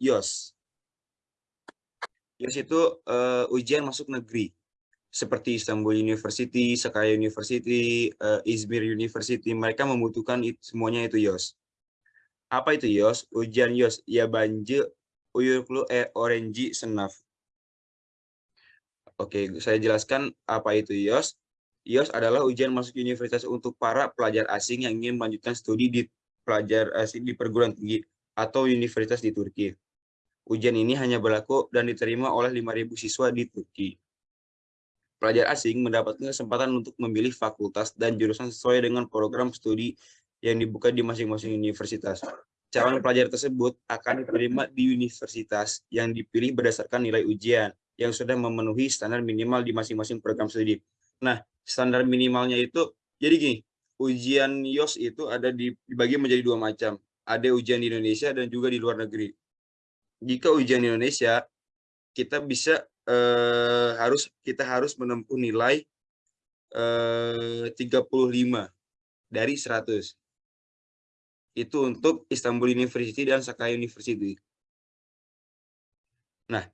YOS. YOS itu uh, ujian masuk negeri seperti Istanbul University, Sakarya University, uh, Izmir University, mereka membutuhkan itu, semuanya itu YOS. Apa itu YOS? Ujian YOS, ya banje uyuklu e orange senaf. Oke, saya jelaskan apa itu YOS. YOS adalah ujian masuk universitas untuk para pelajar asing yang ingin melanjutkan studi di pelajar asing di perguruan tinggi atau universitas di Turki. Ujian ini hanya berlaku dan diterima oleh 5.000 siswa di Turki pelajar asing mendapatkan kesempatan untuk memilih fakultas dan jurusan sesuai dengan program studi yang dibuka di masing-masing universitas. Calon pelajar tersebut akan diterima di universitas yang dipilih berdasarkan nilai ujian yang sudah memenuhi standar minimal di masing-masing program studi. Nah, standar minimalnya itu, jadi gini, ujian YOS itu ada dibagi menjadi dua macam. Ada ujian di Indonesia dan juga di luar negeri. Jika ujian Indonesia, kita bisa eh, harus kita harus menempuh nilai eh, 35 dari 100. Itu untuk Istanbul University dan Sakarya University. Nah,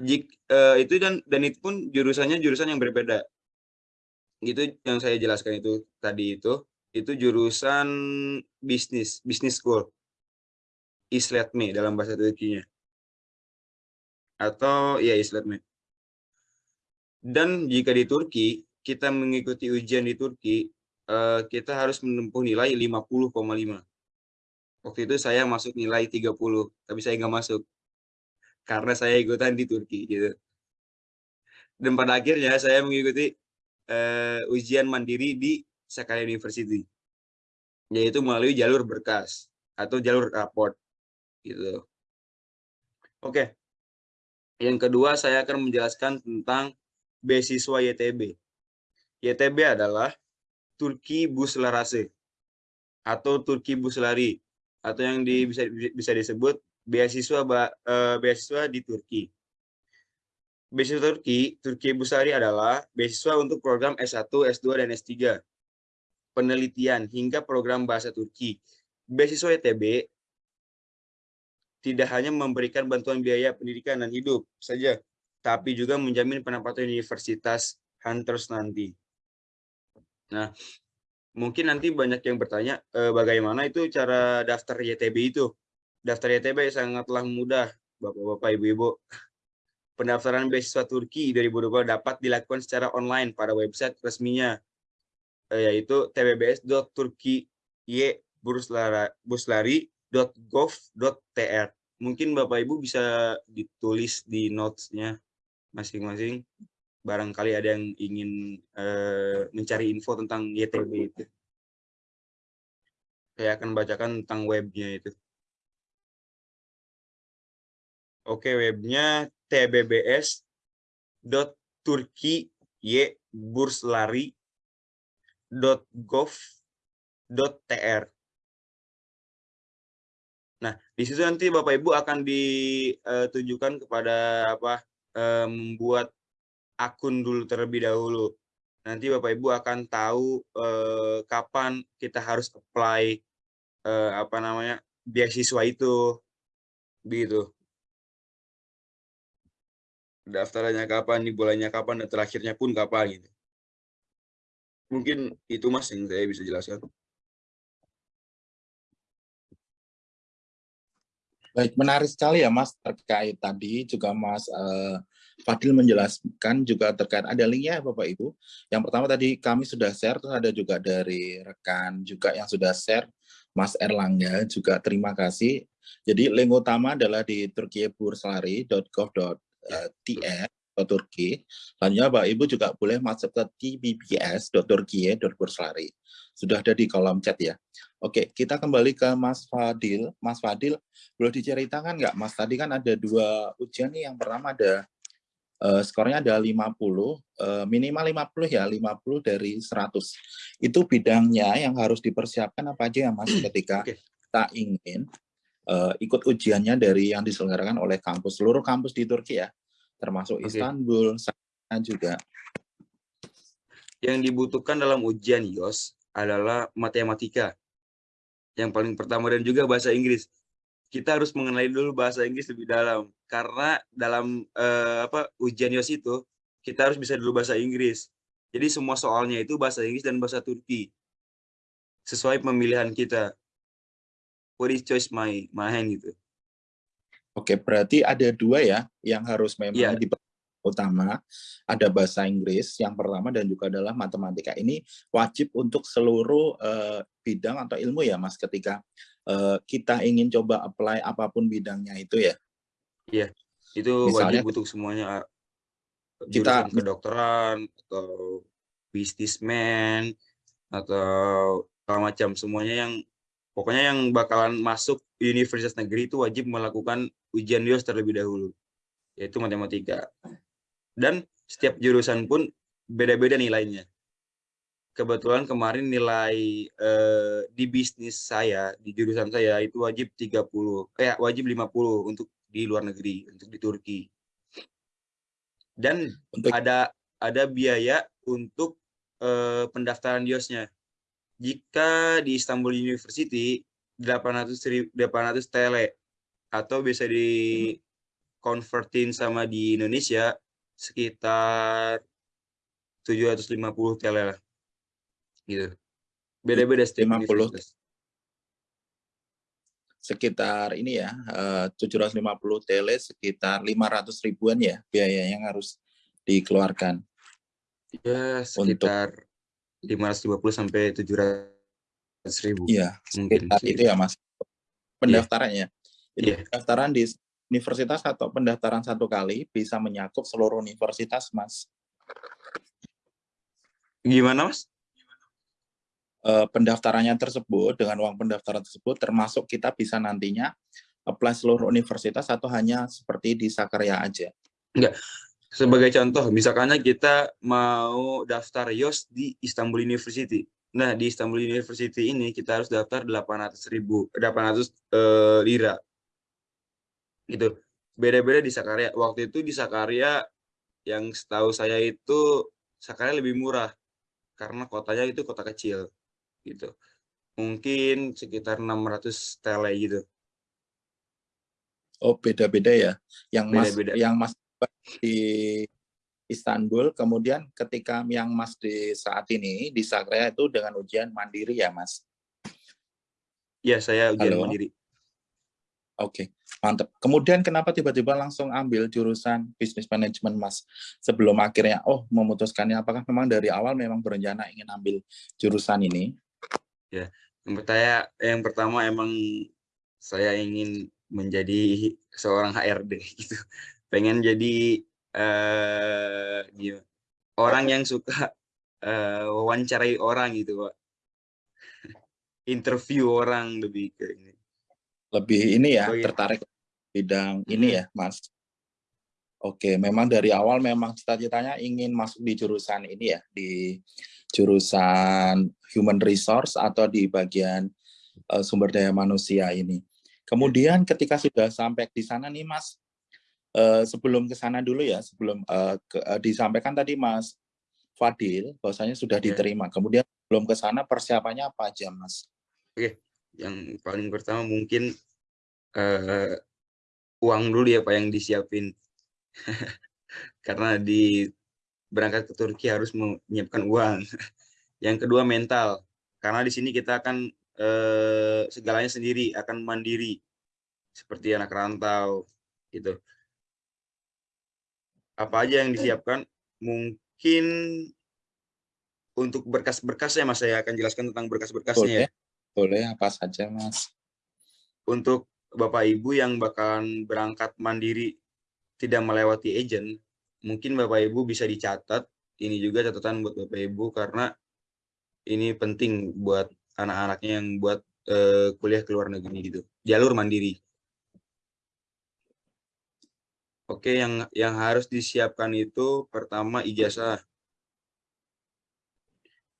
jik, eh, itu dan dan itu pun jurusannya jurusan yang berbeda. Itu yang saya jelaskan itu tadi itu itu jurusan bisnis, bisnis school. Isletme dalam bahasa Turkinya. Atau ya Isletme. Dan jika di Turki, kita mengikuti ujian di Turki, uh, kita harus menempuh nilai 50,5. Waktu itu saya masuk nilai 30, tapi saya nggak masuk. Karena saya ikutan di Turki. gitu. Dan pada akhirnya saya mengikuti uh, ujian mandiri di Sakarya University. Yaitu melalui jalur berkas atau jalur raport. gitu. Oke. Yang kedua saya akan menjelaskan tentang beasiswa YTB. YTB adalah Turki Buslarase atau Turki Buslari atau yang di, bisa bisa disebut beasiswa uh, beasiswa di Turki. Beasiswa Turki, Turki Buslari adalah beasiswa untuk program S1, S2 dan S3, penelitian hingga program bahasa Turki. Beasiswa YTB tidak hanya memberikan bantuan biaya pendidikan dan hidup saja, tapi juga menjamin penempatan universitas Hunters nanti. Nah, mungkin nanti banyak yang bertanya eh, bagaimana itu cara daftar YTB itu. Daftar YTB sangatlah mudah, Bapak-bapak, Ibu-ibu. Pendaftaran beasiswa Turki 2020 dapat dilakukan secara online pada website resminya, eh, yaitu tbbs.turki-buslari.gov.tr. Mungkin Bapak Ibu bisa ditulis di notes-nya masing-masing barangkali ada yang ingin uh, mencari info tentang YTB itu. Saya akan bacakan tentang webnya itu. Oke, webnya tbbs.turki-burslari.gov.tr. Nah, di situ nanti Bapak Ibu akan ditunjukkan eh, kepada apa membuat akun dulu terlebih dahulu. Nanti Bapak Ibu akan tahu eh, kapan kita harus apply eh, apa namanya beasiswa itu, begitu. Daftarnya kapan, bulannya kapan, dan terakhirnya pun kapan gitu. Mungkin itu mas yang saya bisa jelaskan. Baik, menarik sekali ya Mas terkait tadi juga Mas uh, Fadil menjelaskan juga terkait ada linknya Bapak Ibu. Yang pertama tadi kami sudah share, terus ada juga dari rekan juga yang sudah share, Mas Erlangga juga terima kasih. Jadi link utama adalah di turkiyeburslari.gov.tr atau Turki. Selanjutnya Bapak Ibu juga boleh masuk ke tbbs.turkiye.burslari. Sudah ada di kolom chat ya. Oke, kita kembali ke Mas Fadil. Mas Fadil, boleh diceritakan nggak, Mas? Tadi kan ada dua ujian nih. Yang pertama ada uh, skornya ada 50, uh, minimal 50 ya, 50 dari 100. Itu bidangnya yang harus dipersiapkan apa aja ya, Mas, ketika okay. kita ingin uh, ikut ujiannya dari yang diselenggarakan oleh kampus, seluruh kampus di Turki ya, termasuk okay. Istanbul, sana juga. Yang dibutuhkan dalam ujian YOS adalah matematika yang paling pertama dan juga bahasa Inggris. kita harus mengenali dulu bahasa Inggris lebih dalam karena dalam uh, apa ujian YOS itu kita harus bisa dulu bahasa Inggris. Jadi semua soalnya itu bahasa Inggris dan bahasa Turki. Sesuai pemilihan kita. What is choice my my hand gitu. Oke, berarti ada dua ya yang harus memang yeah. di utama ada bahasa Inggris yang pertama dan juga adalah matematika ini wajib untuk seluruh uh, bidang atau ilmu ya Mas ketika uh, kita ingin coba apply apa pun bidangnya itu ya? Iya itu Misalnya, wajib untuk semuanya kita kedokteran atau bisnismen atau macam semuanya yang pokoknya yang bakalan masuk universitas negeri itu wajib melakukan ujian DIOS terlebih dahulu yaitu matematika. Dan setiap jurusan pun beda-beda nilainya kebetulan kemarin nilai eh, di bisnis saya di jurusan saya itu wajib 30 eh wajib 50 untuk di luar negeri untuk di Turki. Dan untuk... ada ada biaya untuk eh, pendaftaran diosnya jika di Istanbul University 800 800 tele atau bisa di convertin sama di Indonesia sekitar 750 tele lah gitu beda-beda setiap 50 universitas. sekitar ini ya eh, uh, 750 tele sekitar 500 ribuan ya biaya yang harus dikeluarkan ya sekitar untuk... 550 sampai 700 ribu iya sekitar itu ya mas pendaftarannya yeah. Jadi, yeah. pendaftaran di universitas atau pendaftaran satu kali bisa menyakup seluruh universitas, Mas. Gimana, Mas? Eh, pendaftarannya tersebut, dengan uang pendaftaran tersebut, termasuk kita bisa nantinya apply seluruh universitas atau hanya seperti di Sakarya aja? Enggak. Sebagai contoh, misalkan kita mau daftar YOS di Istanbul University. Nah, di Istanbul University ini kita harus daftar 800 ribu, 800 uh, lira gitu beda-beda di Sakarya waktu itu di Sakarya yang setahu saya itu Sakarya lebih murah karena kotanya itu kota kecil gitu mungkin sekitar 600 tele gitu oh beda-beda ya yang beda -beda. mas yang mas di Istanbul kemudian ketika yang mas di saat ini di Sakarya itu dengan ujian mandiri ya mas ya saya ujian Halo. mandiri Oke, mantap. Kemudian kenapa tiba-tiba langsung ambil jurusan bisnis manajemen, Mas? Sebelum akhirnya, oh memutuskannya, apakah memang dari awal memang berencana ingin ambil jurusan ini? Ya, yang pertama, yang pertama emang saya ingin menjadi seorang HRD gitu. Pengen jadi uh, orang yang suka uh, wawancarai orang gitu, Pak. Interview orang lebih ke ini lebih ini ya, oh, iya. tertarik bidang hmm. ini ya, Mas. Oke, memang dari awal memang cita-citanya ingin masuk di jurusan ini ya, di jurusan human resource atau di bagian uh, sumber daya manusia ini. Kemudian ketika sudah sampai di sana nih, Mas, uh, sebelum ke sana dulu ya, sebelum uh, ke, uh, disampaikan tadi Mas Fadil, bahwasanya sudah iya. diterima. Kemudian belum ke sana persiapannya apa aja, Mas? Oke, yang paling pertama mungkin uh, uang dulu ya Pak yang disiapin. Karena di berangkat ke Turki harus menyiapkan uang. yang kedua mental. Karena di sini kita akan uh, segalanya sendiri, akan mandiri. Seperti anak rantau gitu. Apa aja yang disiapkan? Mungkin untuk berkas-berkasnya Mas saya akan jelaskan tentang berkas-berkasnya ya. Boleh apa saja, Mas? Untuk Bapak Ibu yang bakalan berangkat mandiri tidak melewati agent, mungkin Bapak Ibu bisa dicatat. Ini juga catatan buat Bapak Ibu karena ini penting buat anak-anaknya yang buat uh, kuliah ke luar negeri gitu. Jalur mandiri. Oke, yang yang harus disiapkan itu pertama ijazah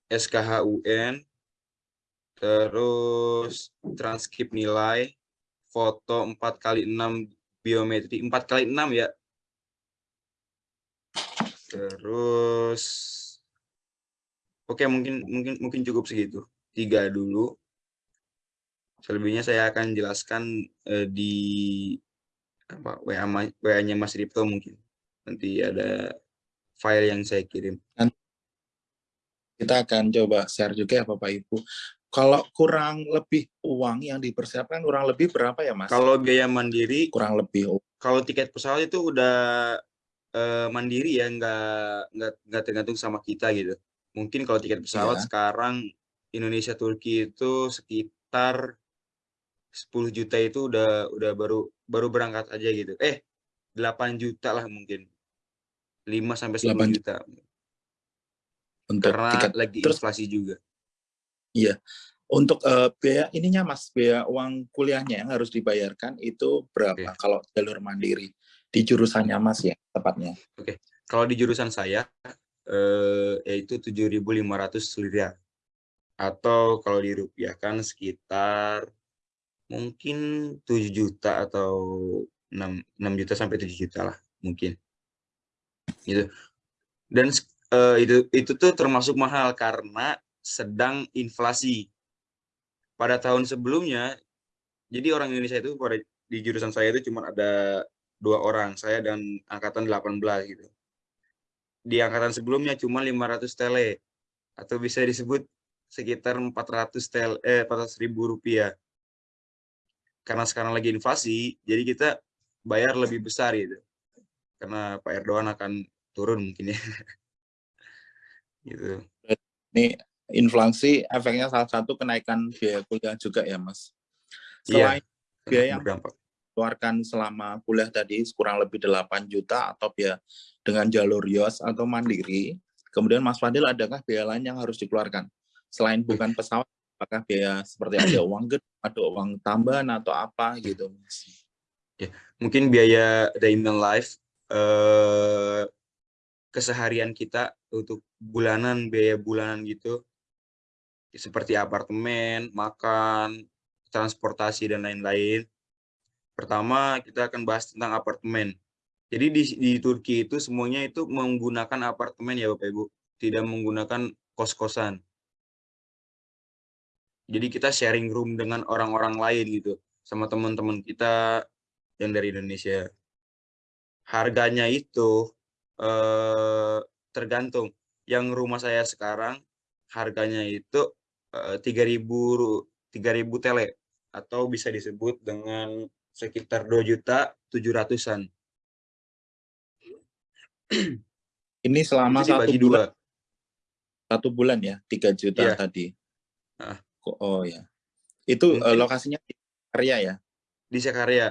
SKHUN terus transkrip nilai, foto 4 kali 6 biometri, 4 kali 6 ya. Terus Oke, mungkin mungkin mungkin cukup segitu. Tiga dulu. Selebihnya saya akan jelaskan uh, di apa WA WA-nya Mas Ripto mungkin. Nanti ada file yang saya kirim. Kita akan coba share juga ya Bapak Ibu. Kalau kurang lebih uang yang dipersiapkan kurang lebih berapa ya Mas? Kalau biaya mandiri kurang lebih. Kalau tiket pesawat itu udah uh, mandiri ya, nggak nggak nggak tergantung sama kita gitu. Mungkin kalau tiket pesawat ya. sekarang Indonesia Turki itu sekitar 10 juta itu udah udah baru baru berangkat aja gitu. Eh, 8 juta lah mungkin. 5 sampai 10 juta. Untuk Karena tiket. lagi Terus, inflasi juga. Iya. Untuk uh, biaya ininya Mas, biaya uang kuliahnya yang harus dibayarkan itu berapa okay. kalau jalur mandiri di jurusannya Mas ya tepatnya? Oke. Okay. Kalau di jurusan saya eh, yaitu 7.500 lira atau kalau dirupiahkan sekitar mungkin 7 juta atau 6, 6 juta sampai 7 juta lah mungkin gitu dan uh, itu itu tuh termasuk mahal karena sedang inflasi pada tahun sebelumnya jadi orang Indonesia itu pada di jurusan saya itu cuma ada dua orang saya dan angkatan 18 gitu di angkatan sebelumnya cuma 500 tele atau bisa disebut sekitar 400 tel eh 400 ribu rupiah karena sekarang lagi inflasi, jadi kita bayar lebih besar gitu. Karena Pak Erdogan akan turun mungkin ya. gitu. Ini inflasi efeknya salah satu kenaikan biaya kuliah juga ya, Mas. Selain iya, biaya yang berdampak. keluarkan selama kuliah tadi kurang lebih 8 juta atau biaya dengan jalur YOS atau mandiri, kemudian Mas Fadil adakah biaya lain yang harus dikeluarkan? Selain bukan pesawat, apakah biaya seperti ada uang gede, ada uang tambahan atau apa gitu ya mungkin biaya in life eh, keseharian kita untuk bulanan biaya bulanan gitu seperti apartemen makan transportasi dan lain-lain. Pertama kita akan bahas tentang apartemen. Jadi di, di Turki itu semuanya itu menggunakan apartemen ya Bapak Ibu. Tidak menggunakan kos-kosan. Jadi kita sharing room dengan orang-orang lain gitu sama teman-teman kita yang dari Indonesia. Harganya itu eh, tergantung. Yang rumah saya sekarang harganya itu eh, tiga ribu tiga ribu tele atau bisa disebut dengan sekitar dua juta tujuh ratusan ini selama satu bulan dua. satu bulan ya tiga juta ya. tadi nah, Oh ya. Itu uh, lokasinya di Sakarya ya? Di Sakarya.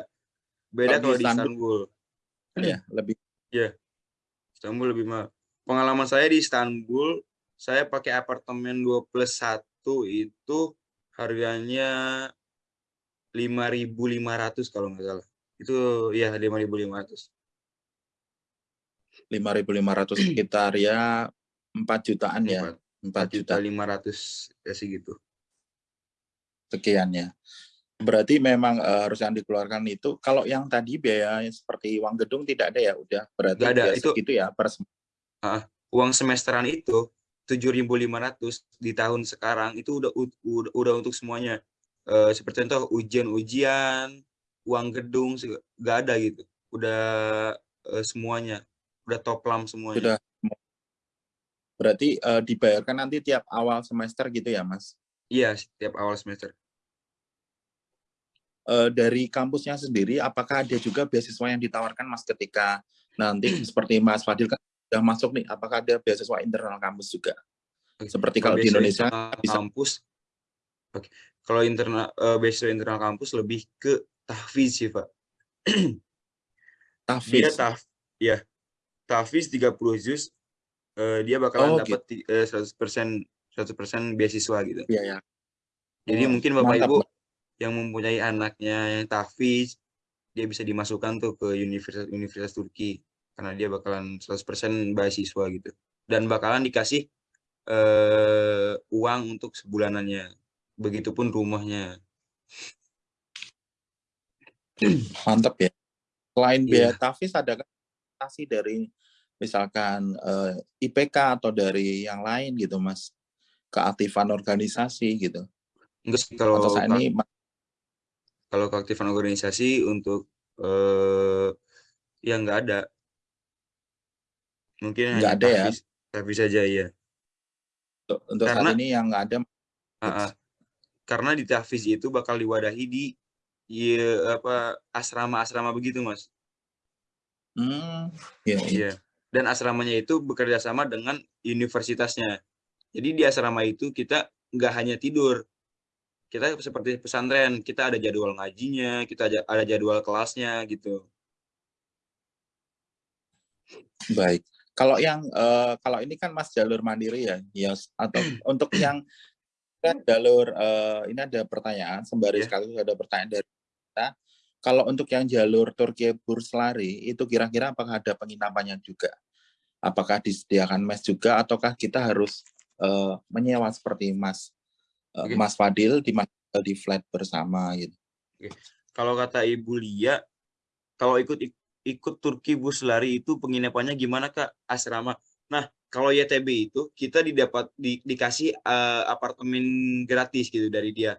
Beda kalau di Istanbul. Ya, lebih. Iya. Istanbul lebih mahal. Pengalaman saya di Istanbul, saya pakai apartemen 2 plus 1 itu harganya 5.500 kalau nggak salah. Itu ya 5.500. 5.500 sekitar ya 4 jutaan 4, ya. 4 juta 500 ya sih gitu sekiannya. Berarti memang uh, harus yang dikeluarkan itu. Kalau yang tadi biaya seperti uang gedung tidak ada ya, udah berarti Gak ada. itu gitu ya per uh, uang semesteran itu 7.500 di tahun sekarang itu udah udah, udah untuk semuanya. Uh, seperti contoh ujian-ujian, uang gedung nggak ada gitu. Udah uh, semuanya, udah toplam semuanya. Sudah. Berarti uh, dibayarkan nanti tiap awal semester gitu ya, Mas? Iya, setiap awal semester. Uh, dari kampusnya sendiri, apakah ada juga beasiswa yang ditawarkan Mas ketika nanti seperti Mas Fadil kan sudah masuk nih, apakah ada beasiswa internal kampus juga? Seperti kalau, kalau di Indonesia bisa kampus. Oke. Kalau internal uh, beasiswa internal kampus lebih ke tahfiz sih, Pak. tahfiz. Dia taf ya. Tahfiz 30 juz uh, dia bakalan oh, dapat gitu. uh, 100% 100% beasiswa gitu. Iya, ya. Jadi oh, mungkin Bapak mantap. Ibu yang mempunyai anaknya yang tahfiz, dia bisa dimasukkan tuh ke universitas universitas Turki karena dia bakalan 100% beasiswa gitu. Dan bakalan dikasih uh, uang untuk sebulanannya. Begitupun rumahnya. Mantap ya. Selain yeah. biaya tahfiz ada kasih dari misalkan uh, eh, IPK atau dari yang lain gitu, Mas? keaktifan organisasi gitu. Enggak sih kalau Atau saya ini Kalau keaktifan organisasi untuk eh, yang nggak ada. Mungkin Nggak ada ya? tahfiz saja ya. Untuk, untuk Karena- saat ini yang nggak ada Ah, ah. karena di tahfiz itu bakal diwadahi di ya, apa asrama-asrama begitu mas. Hmm, iya, iya. Iya. Dan asramanya itu bekerja sama dengan universitasnya. Jadi di asrama itu kita nggak hanya tidur. Kita seperti pesantren, kita ada jadwal ngajinya, kita ada ada jadwal kelasnya gitu. Baik. Kalau yang eh, kalau ini kan Mas jalur mandiri ya, ya atau untuk yang kan jalur eh, ini ada pertanyaan sembari Iya. sekali ada pertanyaan dari kita. Kalau untuk yang jalur Turki Burslari itu kira-kira apakah ada penginapannya juga? Apakah disediakan mes juga ataukah kita harus eh, menyewa seperti Mas eh, Oke. Mas Fadil di di flat bersama gitu? Kalau kata Ibu Lia, kalau ikut ikut Turki bus lari itu penginapannya gimana Kak? Asrama. Nah, kalau YTB itu kita didapat di, dikasih eh, apartemen gratis gitu dari dia.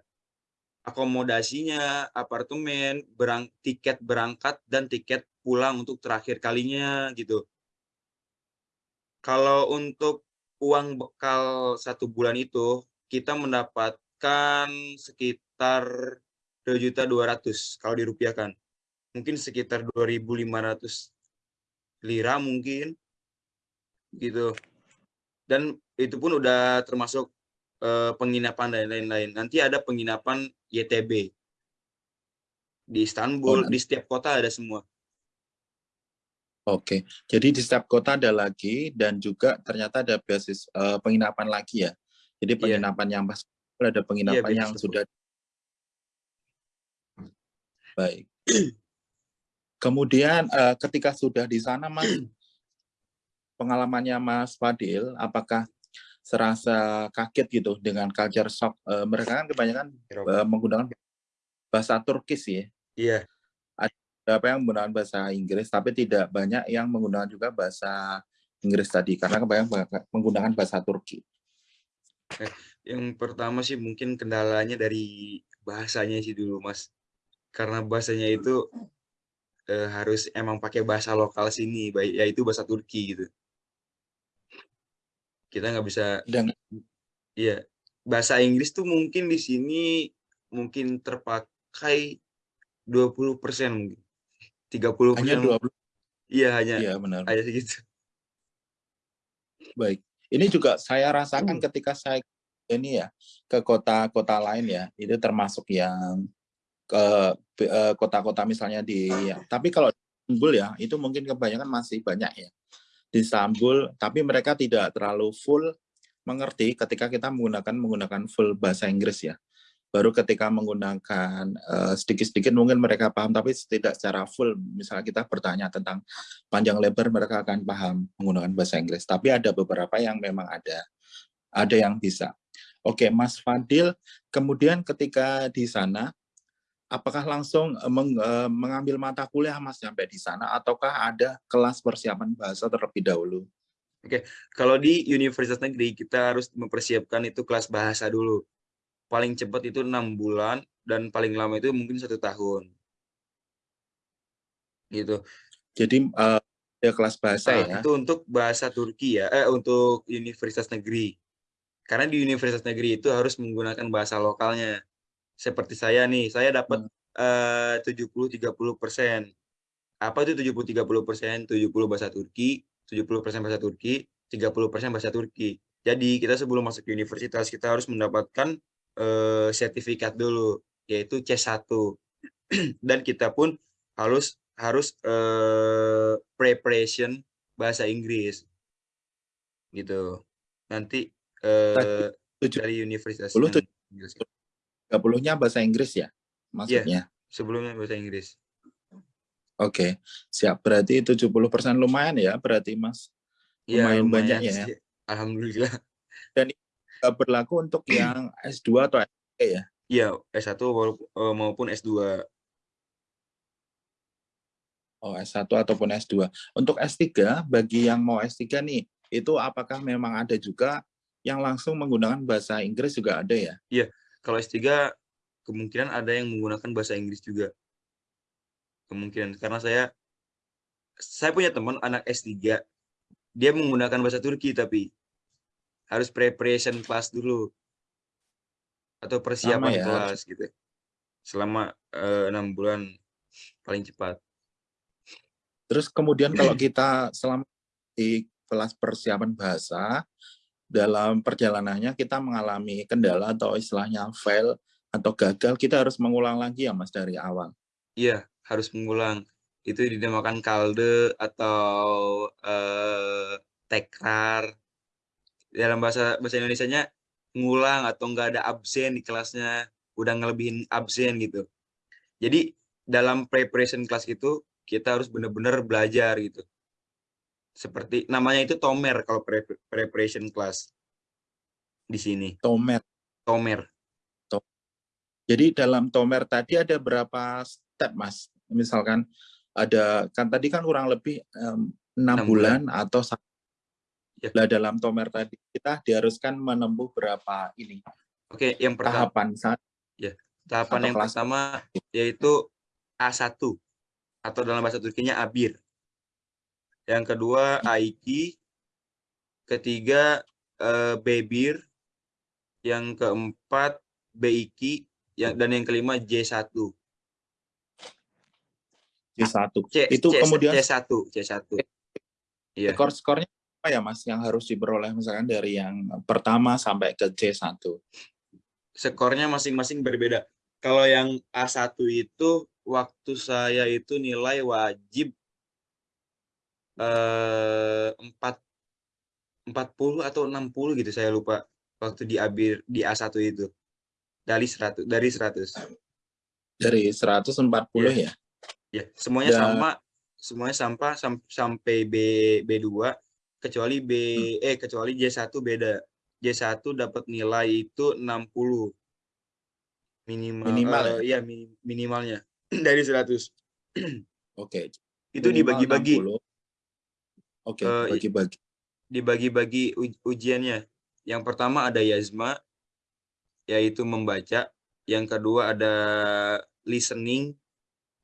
Akomodasinya, apartemen, berang, tiket berangkat dan tiket pulang untuk terakhir kalinya gitu. Kalau untuk uang bekal satu bulan itu kita mendapatkan sekitar 2.200 kalau dirupiahkan. Mungkin sekitar 2.500 lira mungkin gitu. Dan itu pun udah termasuk eh, penginapan dan lain-lain. Nanti ada penginapan YTB di Istanbul, Oh, di setiap kota ada semua. Oke, jadi di setiap kota ada lagi dan juga ternyata ada basis eh, penginapan lagi ya. Jadi Iya. penginapan yang pas ada penginapan basis yang sudah baik. Kemudian eh, ketika sudah di sana, Mas, pengalamannya Mas Fadil, apakah serasa kaget gitu dengan culture shock? Eh, mereka kan kebanyakan eh, menggunakan bahasa Turkis ya. Iya, beberapa yang menggunakan bahasa Inggris, tapi tidak banyak yang menggunakan juga bahasa Inggris tadi, karena kebanyakan menggunakan bahasa Turki. yang pertama sih mungkin kendalanya dari bahasanya sih dulu, Mas. Karena bahasanya itu eh, harus emang pakai bahasa lokal sini, baik yaitu bahasa Turki gitu. Kita nggak bisa Dan Iya, bahasa Inggris tuh mungkin di sini mungkin terpakai 20% mungkin. 30% hanya 20 Iya, hanya ya benar. hanya segitu. Baik. Ini juga saya rasakan ketika saya ini ya ke kota-kota lain ya, itu termasuk yang ke eh, kota-kota misalnya di tapi kalau Istanbul ya, itu mungkin kebanyakan masih banyak ya. Di Istanbul, tapi mereka tidak terlalu full mengerti ketika kita menggunakan menggunakan full bahasa Inggris ya. Baru ketika menggunakan eh, sedikit-sedikit mungkin mereka paham, tapi tidak secara full. Misalnya kita bertanya tentang panjang lebar, mereka akan paham menggunakan bahasa Inggris. Tapi ada beberapa yang memang ada, ada yang bisa. Oke, Mas Fadil, kemudian ketika di sana, apakah langsung eh, meng- eh, mengambil mata kuliah Mas sampai di sana, ataukah ada kelas persiapan bahasa terlebih dahulu? Kalau di universitas negeri kita harus mempersiapkan itu kelas bahasa dulu. Paling cepat itu enam bulan dan paling lama itu mungkin satu tahun. Gitu. Jadi eh, ada kelas bahasa Ah, ya. Itu untuk bahasa Turki ya, eh untuk universitas negeri. Karena di universitas negeri itu harus menggunakan bahasa lokalnya. Seperti saya nih, saya dapat eh 70-30 persen. Apa itu 70-30 persen? 70 bahasa Turki, 70 persen bahasa Turki, 30 persen bahasa Turki. Jadi kita sebelum masuk ke universitas kita harus mendapatkan eh, sertifikat dulu, yaitu C1. Dan kita pun harus harus eh, preparation bahasa Inggris gitu nanti Tujuh- dari universitas puluh yang tujuh- Inggris. 30-nya bahasa Inggris ya, maksudnya. sebelumnya bahasa Inggris Oke, siap. Berarti 70% lumayan ya, berarti Mas. Iya, Lumayan banyak ya. alhamdulillah Nggak berlaku untuk yang S2 atau S3 ya? iya S1 walaupun- eh, maupun S2 Oh, S1 ataupun S2. Untuk S3, bagi yang mau S3 nih, itu apakah memang ada juga yang langsung menggunakan bahasa Inggris juga ada ya? Kalau S3 kemungkinan ada yang menggunakan bahasa Inggris juga. Kemungkinan karena saya saya punya teman anak S3 dia menggunakan bahasa Turki tapi harus preparation class dulu atau persiapan ya. kelas gitu selama eh, enam bulan paling cepat. Terus kemudian kalau kita selama di kelas persiapan bahasa dalam perjalanannya kita mengalami kendala atau istilahnya fail atau gagal, kita harus mengulang lagi ya Mas dari awal. Iya, harus mengulang. Itu dinamakan kalde atau eh, tekrar. Dalam bahasa bahasa Indonesianya ngulang atau enggak ada absen di kelasnya, udah ngelebihin absen gitu. Jadi dalam preparation class itu kita harus benar-benar belajar gitu. Seperti namanya itu tomer kalau pre preparation class di sini. Tomer. Tomer. Jadi dalam tomer tadi ada berapa step, Mas? Misalkan ada kan tadi kan kurang lebih enam um, bulan, bulan atau ya. Lah dalam tomer tadi kita diharuskan menempuh berapa ini? Oke, yang pertama tahapan saat ya. Tahapan yang kelas. pertama yaitu A1 atau dalam bahasa Turkinya Abir. Yang kedua Aiki, ketiga eh, Bebir, yang keempat Beiki, yang dan yang kelima J1. J1. C, itu C, kemudian C1, C1. Iya. Skor skornya apa ya Mas yang harus diperoleh misalkan dari yang pertama sampai ke C1? Skornya masing-masing berbeda. Kalau yang A1 itu waktu saya itu nilai wajib eh, 4 40 atau 60 gitu saya lupa waktu di Abir di A1 itu. Dari 100 dari 100 dari 140 ya, ya? ya semuanya Dan... sama semuanya sampah sam sampai B B2 kecuali B hmm. eh kecuali J1 beda. J1 dapat nilai itu 60 minimal minimal uh, ya? minimalnya. Dari 100 oke. Okay. itu dibagi-bagi oke okay, uh, bagi-bagi dibagi-bagi ujiannya yang pertama ada Yazma yaitu membaca. Yang kedua ada listening,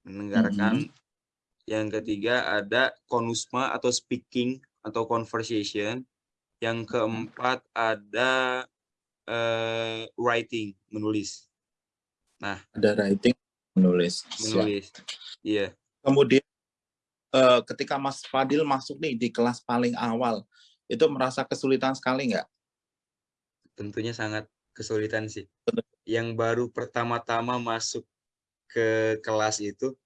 mendengarkan. Mm -hmm. Yang ketiga ada konusma atau speaking atau conversation. Yang keempat ada uh, writing, menulis. Nah, ada writing, menulis. Menulis. Iya. Kemudian uh, ketika Mas Fadil masuk nih di kelas paling awal, itu merasa kesulitan sekali nggak? Tentunya sangat kesulitan sih. Yang baru pertama-tama masuk ke kelas itu,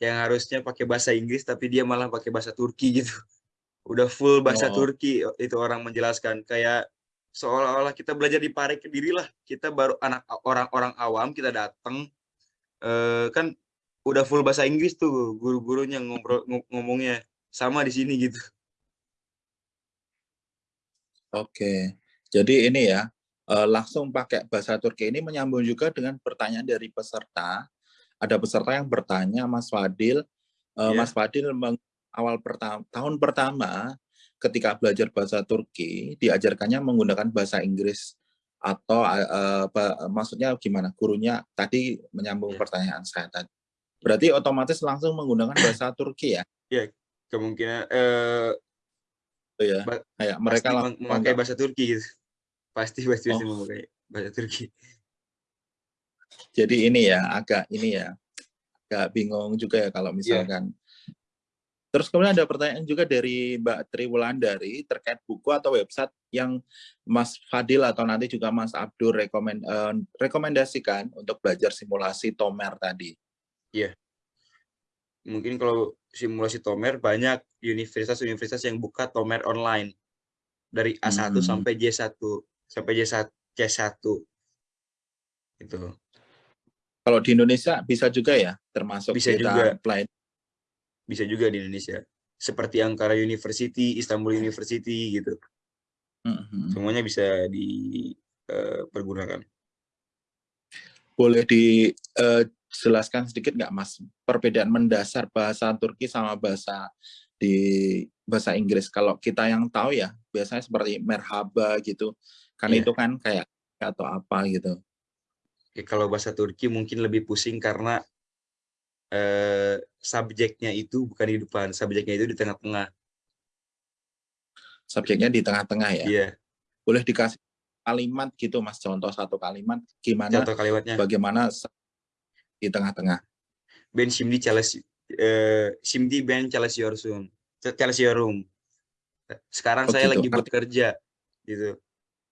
yang harusnya pakai bahasa Inggris, tapi dia malah pakai bahasa Turki gitu. Udah full bahasa oh. Turki itu orang menjelaskan. Kayak seolah-olah kita belajar di Pare Kediri lah. Kita baru anak orang-orang awam, kita datang, eh, kan udah full bahasa Inggris tuh guru-gurunya ngobrol ngomongnya sama di sini gitu. Oke, jadi ini ya uh, langsung pakai bahasa Turki ini menyambung juga dengan pertanyaan dari peserta. Ada peserta yang bertanya, Mas Fadil, yeah. Mas Fadil awal pertama tahun pertama ketika belajar bahasa Turki diajarkannya menggunakan bahasa Inggris atau uh, maksudnya gimana gurunya tadi menyambung yeah. pertanyaan saya tadi. Berarti otomatis langsung menggunakan bahasa Turki ya? Iya, kemungkinan uh, ya. Kayak mereka memakai bahasa Turki gitu pasti pasti pasti oh. memakai bahasa Turki. Jadi ini ya agak ini ya agak bingung juga ya kalau iya. misalkan. Yeah. Terus kemudian ada pertanyaan juga dari Mbak Tri Wulandari terkait buku atau website yang Mas Fadil atau nanti juga Mas Abdur rekomend, uh, rekomendasikan untuk belajar simulasi Tomer tadi. Iya. Mungkin kalau simulasi Tomer banyak universitas-universitas yang buka Tomer online dari A1 hmm. sampai J1 sampai J1 C1 itu kalau di Indonesia bisa juga ya termasuk bisa juga apply. bisa juga di Indonesia seperti Ankara University Istanbul University gitu mm-hmm. semuanya bisa dipergunakan eh, boleh dijelaskan uh, sedikit nggak mas perbedaan mendasar bahasa Turki sama bahasa di bahasa Inggris kalau kita yang tahu ya biasanya seperti merhaba gitu kan yeah. itu kan kayak atau apa gitu Ya, kalau bahasa Turki mungkin lebih pusing karena eh, subjeknya itu bukan di depan, subjeknya itu di tengah-tengah. Subjeknya di tengah-tengah ya. Iya, Boleh dikasih kalimat gitu Mas, contoh satu kalimat gimana contoh kalimatnya. bagaimana di tengah-tengah. Ben şimdi çalış eh, şimdi ben çalışıyorsun. Çalışıyorum. Sekarang Oh, saya gitu. lagi Arti- bekerja gitu.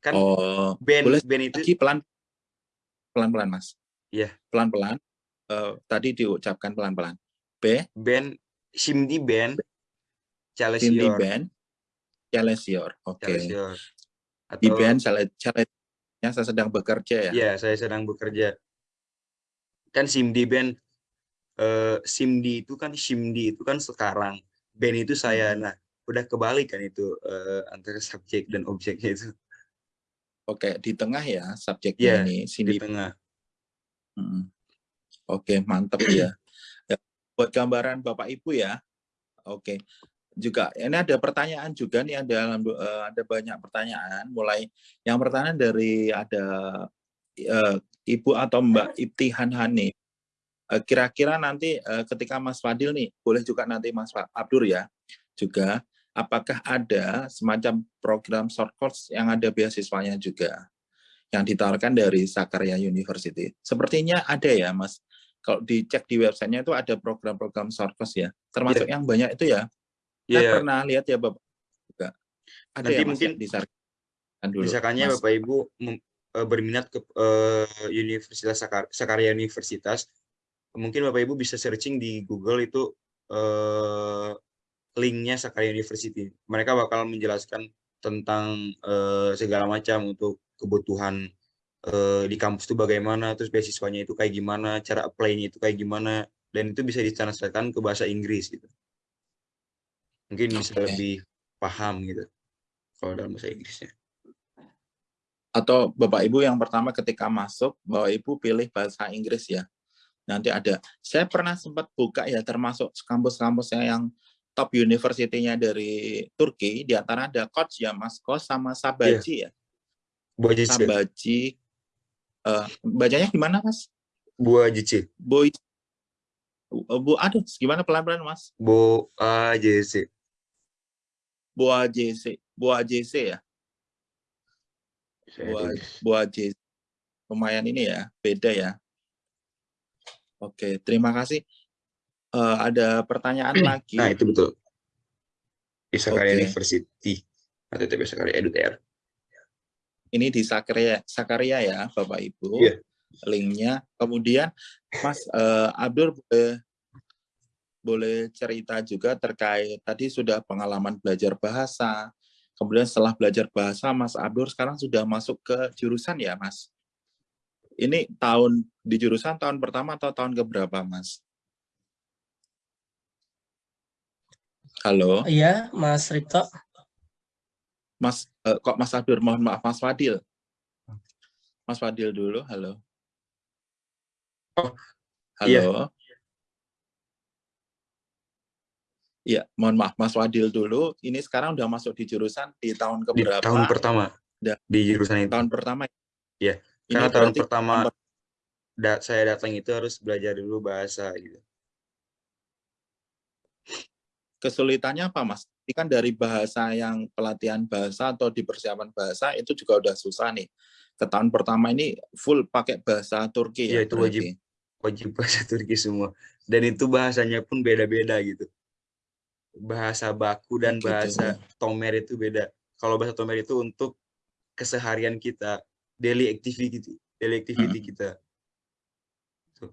Kan Oh, ben boleh ben itu lagi pelan pelan-pelan Mas. Iya. Pelan-pelan. Eh, tadi diucapkan pelan-pelan. B, ben şimdi ben Cindy çalışıyor. Ben, Chalesior. Oke. Di Atau Ben, Chalesior, saya sedang bekerja ya. ya saya sedang bekerja. Kan simdi ben eh, simdi itu kan simdi itu kan sekarang. Ben itu saya. Hmm. Nah, udah kebalik kan itu eh, antara subjek dan objeknya itu Oke, di tengah ya subjeknya Iya, ini. di Cindy. tengah. Mm. Oke, mantap ya. ya. Buat gambaran Bapak Ibu ya. Oke. Juga ini ada pertanyaan juga nih ada eh, ada banyak pertanyaan. Mulai yang pertanyaan dari ada eh, Ibu atau Mbak Ibtihan Hani. Eh, Kira-kira nanti eh, ketika Mas Fadil nih, boleh juga nanti Mas Abdur ya, juga apakah ada semacam program short course yang ada beasiswanya juga yang ditawarkan dari Sakarya University. Sepertinya ada ya, Mas. Kalau dicek di websitenya itu ada program-program short course ya, termasuk yang banyak itu ya. Saya Iya, pernah lihat ya, Bapak. Juga. Ada Nanti ya, Mas, mungkin yang disarankan dulu. misalkannya Mas. Bapak Ibu eh, berminat ke eh, Universitas Sakar Sakarya Universitas, mungkin Bapak Ibu bisa searching di Google itu eh, linknya Sakarya University. Mereka bakal menjelaskan tentang eh, segala macam untuk kebutuhan eh, di kampus itu bagaimana, terus beasiswanya itu kayak gimana, cara apply-nya itu kayak gimana, dan itu bisa ditranslatekan ke bahasa Inggris gitu. Mungkin bisa Oke. lebih paham gitu kalau dalam bahasa Inggrisnya. Atau Bapak Ibu yang pertama ketika masuk, Bapak Ibu pilih bahasa Inggris ya. Nanti ada. Saya pernah sempat buka ya, termasuk kampus-kampusnya yang top university-nya dari Turki, di antara ada Koç ya, Mas Kos sama Sabaci ya. Buah jici. Sabaci. Eh, bacanya gimana, Mas? Buah jici. Boy. Uh, Bu, aduh, gimana pelan-pelan, Mas? Bu AJC. Boa JC. Boa JC ya? Buah, tulis. buah JC. Lumayan ini ya, beda ya. Oke, terima kasih. Eh, ada pertanyaan lagi. Nah, itu betul. Di Sakarya Oke. University. Atau TP Sakarya EduTR. Ini di Sakarya, Sakarya ya, Bapak Ibu. Iya. Linknya. Kemudian, Mas eh, Abdur boleh, boleh cerita juga terkait tadi sudah pengalaman belajar bahasa. Kemudian setelah belajar bahasa, Mas Abdur sekarang sudah masuk ke jurusan ya, Mas? Ini tahun di jurusan tahun pertama atau tahun keberapa, Mas? Halo, Iya, Mas Ripto. Mas. eh, kok Mas Abdur? Mohon maaf, Mas Fadil. Mas Fadil dulu. Halo. Oh, Halo. iya. Iya, mohon maaf Mas Fadil dulu. Ini sekarang udah masuk di jurusan di tahun Di keberapa? tahun pertama. Da- Di jurusan itu. Tahun pertama. Iya, Ini Karena tahun pertama tahun per- da- saya datang itu harus belajar dulu bahasa gitu. kesulitannya apa, Mas? Ini kan dari bahasa yang pelatihan bahasa atau di persiapan bahasa itu juga udah susah nih. Ke tahun pertama ini full pakai bahasa Turki ya. Iya, itu wajib. Wajib bahasa Turki semua. Dan itu bahasanya pun beda-beda gitu. Bahasa baku dan Gitu. bahasa Tomer itu beda. Kalau bahasa Tomer itu untuk keseharian kita, daily activity, daily activity kita. Tuh.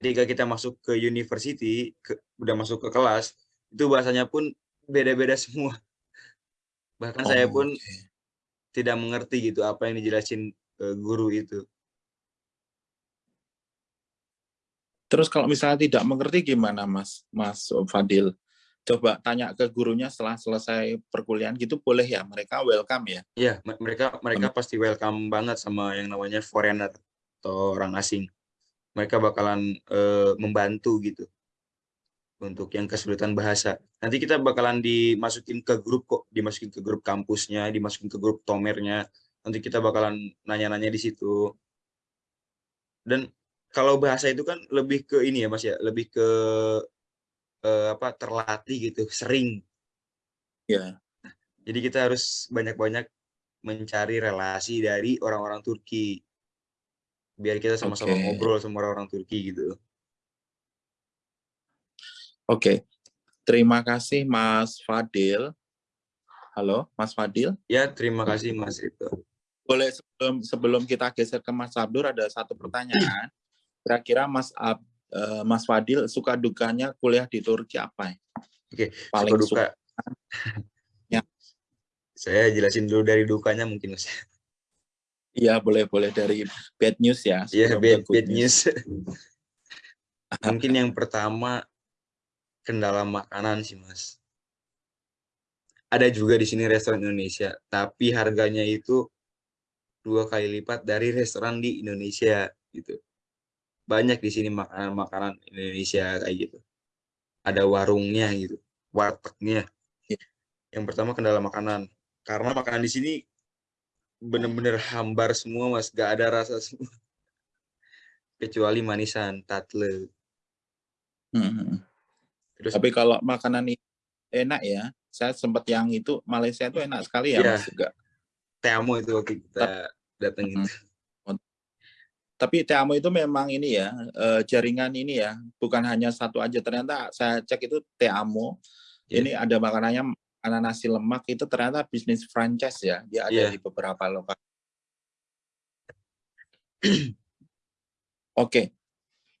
Ketika kita masuk ke university, ke, udah masuk ke kelas, itu bahasanya pun beda-beda semua. Bahkan saya Oh, pun oke. tidak mengerti gitu apa yang dijelasin eh, guru itu. Terus kalau misalnya tidak mengerti gimana, Mas? Mas Fadil? Coba tanya ke gurunya setelah selesai perkuliahan gitu boleh ya? Mereka welcome ya? Iya, me- mereka mereka pasti welcome banget sama yang namanya foreigner atau orang asing. Mereka bakalan eh, membantu gitu untuk yang kesulitan bahasa. Nanti kita bakalan dimasukin ke grup kok, dimasukin ke grup kampusnya, dimasukin ke grup tomernya. nanti kita bakalan nanya-nanya di situ. Dan kalau bahasa itu kan lebih ke ini ya Mas ya, lebih ke eh, apa terlatih gitu, sering. Ya. Jadi kita harus banyak-banyak mencari relasi dari orang-orang Turki. Biar kita sama-sama Oke. ngobrol sama orang-orang Turki gitu. Oke. Terima kasih Mas Fadil. Halo, Mas Fadil. Ya, terima kasih Mas Rito. Boleh sebelum sebelum kita geser ke Mas Abdur ada satu pertanyaan. Kira-kira Mas Ab, eh, Mas Fadil suka dukanya kuliah di Turki apa ya? Oke, Paling suka duka. Ya. Saya jelasin dulu dari dukanya mungkin Mas. Iya, boleh boleh dari bad news ya. Iya, bad, bad news. mungkin yang pertama kendala makanan sih Mas. Ada juga di sini restoran Indonesia, tapi harganya itu dua kali lipat dari restoran di Indonesia gitu. Banyak di sini makanan-makanan Indonesia kayak gitu. Ada warungnya gitu, wartegnya. Iya. Yang pertama kendala makanan. Karena makanan di sini bener-bener hambar semua mas, gak ada rasa semua. Kecuali manisan, tatle. Hmm. Terus Tapi kalau makanan ini enak ya. Saya sempat yang itu Malaysia itu enak sekali ya Iya. Mas juga. Teamo itu waktu kita datang Hmm. itu. Tapi Teamo itu memang ini ya, eh, jaringan ini ya, bukan hanya satu aja. Ternyata saya cek itu Teamo, Iya. ini ada makanannya makanan nasi lemak itu ternyata bisnis franchise ya. Dia ada Iya. di beberapa lokasi. Oke.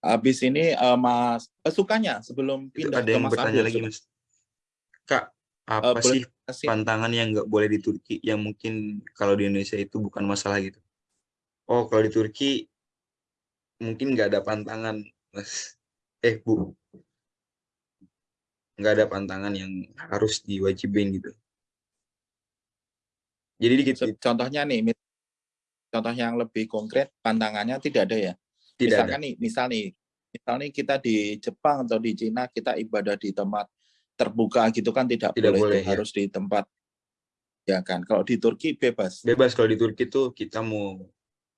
Habis ini eh, Mas eh, sukanya sebelum pindah ada ke yang Mas bertanya Abdul, lagi mas. Kak, eh, apa boleh sih kasih pantangan yang nggak boleh di Turki yang mungkin kalau di Indonesia itu bukan masalah gitu? Oh, kalau di Turki mungkin nggak ada pantangan, mas. Eh, bu, nggak ada pantangan yang harus diwajibin gitu. Jadi dikit, Se- contohnya nih, contoh yang lebih konkret pantangannya tidak ada ya. tidak ada. Misalkan nih, misal nih, misal nih kita di Jepang atau di Cina kita ibadah di tempat terbuka gitu kan tidak, Tidak boleh, boleh, ya. harus di tempat ya kan. Kalau di Turki bebas. Bebas kalau di Turki tuh kita mau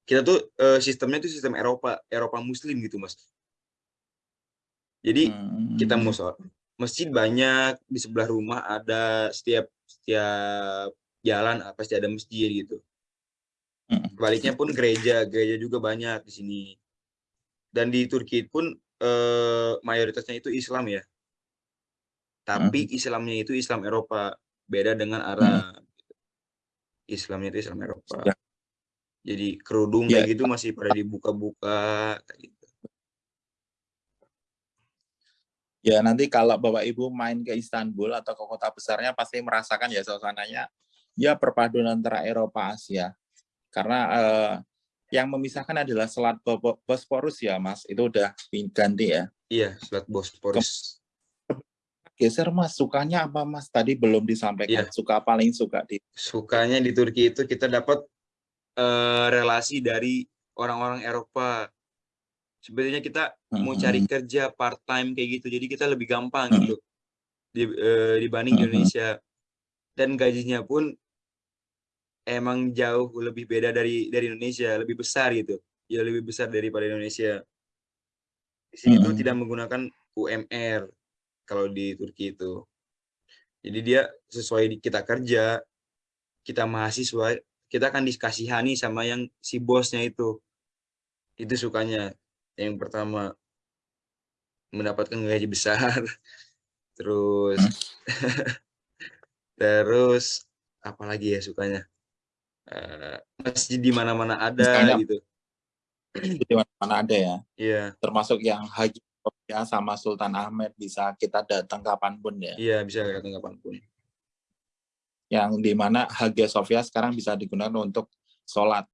kita tuh eh, sistemnya tuh sistem Eropa, Eropa Muslim gitu mas. Jadi Hmm. kita mau sholat masjid banyak di sebelah rumah ada setiap setiap jalan pasti ada masjid gitu Hmm. baliknya pun gereja gereja juga banyak di sini dan di Turki pun eh, mayoritasnya itu Islam ya tapi Islamnya itu Islam Eropa beda dengan Arab Islamnya itu Islam Eropa Ya. Jadi kerudung Ya. kayak gitu masih pada dibuka-buka kayak gitu. Ya nanti kalau Bapak Ibu main ke Istanbul atau ke kota besarnya pasti merasakan ya suasananya ya perpaduan antara Eropa Asia. Karena eh, yang memisahkan adalah Selat Bo- Bosporus ya Mas, itu udah ganti ya. iya Selat Bosporus Geser Mas, sukanya apa Mas? Tadi belum disampaikan. Iya. Suka paling suka di sukanya di Turki itu kita dapat eh, relasi dari orang-orang Eropa. Sebenarnya kita mau Mhm. cari kerja part time kayak gitu, jadi kita lebih gampang Mhm. gitu di- eh, dibanding di Mhm. Indonesia. Dan gajinya pun emang jauh lebih beda dari dari Indonesia, lebih besar gitu. Ya lebih besar daripada Indonesia. Di sini tuh Mhm. tidak menggunakan UMR kalau di Turki itu. Jadi dia sesuai kita kerja, kita mahasiswa, kita akan dikasihani sama yang si bosnya itu. Itu sukanya. Yang pertama mendapatkan gaji besar. Terus terus apalagi ya sukanya? Eh, masjid di mana-mana ada Misalnya- gitu. di mana ada ya. Iya, Termasuk yang Haji sama Sultan Ahmed bisa kita datang kapan pun ya. iya bisa datang kapan pun. Yang di mana Hagia Sophia sekarang bisa digunakan untuk sholat